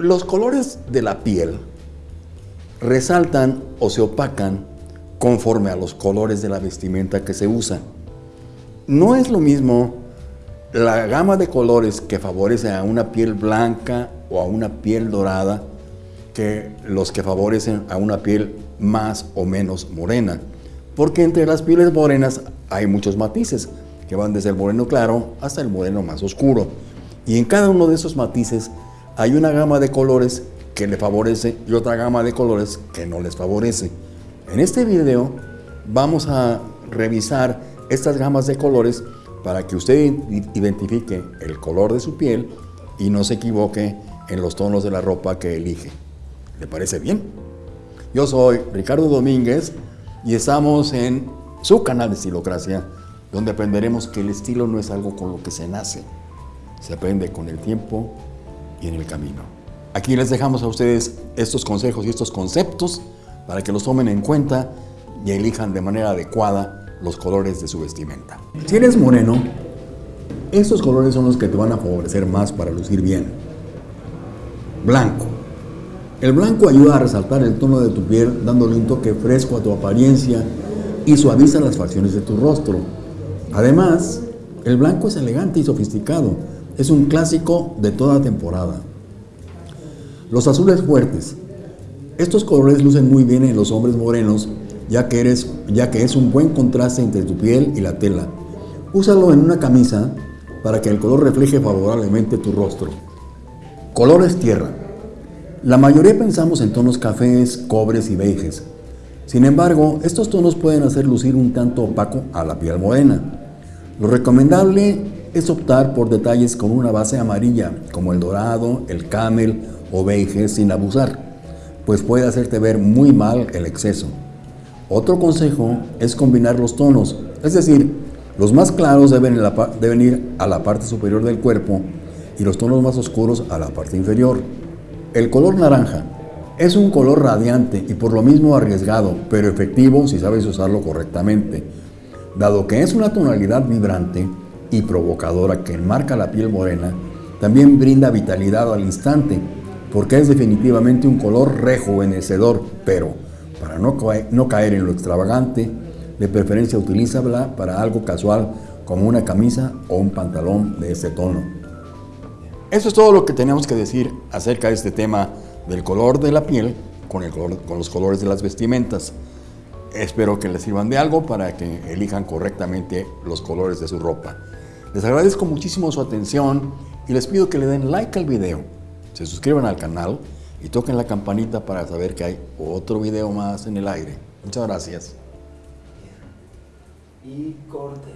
Los colores de la piel resaltan o se opacan conforme a los colores de la vestimenta que se usa. No es lo mismo la gama de colores que favorece a una piel blanca o a una piel dorada que los que favorecen a una piel más o menos morena. Porque entre las pieles morenas hay muchos matices que van desde el moreno claro hasta el moreno más oscuro. Y en cada uno de esos matices hay una gama de colores que le favorece y otra gama de colores que no les favorece. En este video vamos a revisar estas gamas de colores para que usted identifique el color de su piel y no se equivoque en los tonos de la ropa que elige. ¿Le parece bien? Yo soy Ricardo Domínguez y estamos en su canal de Estilocracia, donde aprenderemos que el estilo no es algo con lo que se nace, se aprende con el tiempo y en el camino. Aquí les dejamos a ustedes estos consejos y estos conceptos para que los tomen en cuenta y elijan de manera adecuada los colores de su vestimenta. Si eres moreno, estos colores son los que te van a favorecer más para lucir bien. Blanco. El blanco ayuda a resaltar el tono de tu piel dándole un toque fresco a tu apariencia y suaviza las facciones de tu rostro. Además, el blanco es elegante y sofisticado. Es un clásico de toda temporada. Los azules fuertes. Estos colores lucen muy bien en los hombres morenos ya que, eres, ya que es un buen contraste entre tu piel y la tela. Úsalo en una camisa para que el color refleje favorablemente tu rostro. Colores tierra. La mayoría pensamos en tonos cafés, cobres y beiges. Sin embargo, estos tonos pueden hacer lucir un tanto opaco a la piel morena. Lo recomendable es optar por detalles con una base amarilla, como el dorado, el camel o beige sin abusar, pues puede hacerte ver muy mal el exceso. Otro consejo es combinar los tonos, es decir, los más claros deben, deben, ir a la parte superior del cuerpo y los tonos más oscuros a la parte inferior. El color naranja es un color radiante y por lo mismo arriesgado, pero efectivo si sabes usarlo correctamente. Dado que es una tonalidad vibrante y provocadora que enmarca la piel morena, también brinda vitalidad al instante, porque es definitivamente un color rejuvenecedor, pero para no, no caer en lo extravagante, de preferencia utilízala para algo casual como una camisa o un pantalón de este tono. Eso es todo lo que tenemos que decir acerca de este tema del color de la piel con, el con los colores de las vestimentas. Espero que les sirvan de algo para que elijan correctamente los colores de su ropa. Les agradezco muchísimo su atención y les pido que le den like al video, se suscriban al canal y toquen la campanita para saber que hay otro video más en el aire. Muchas gracias. Y corte.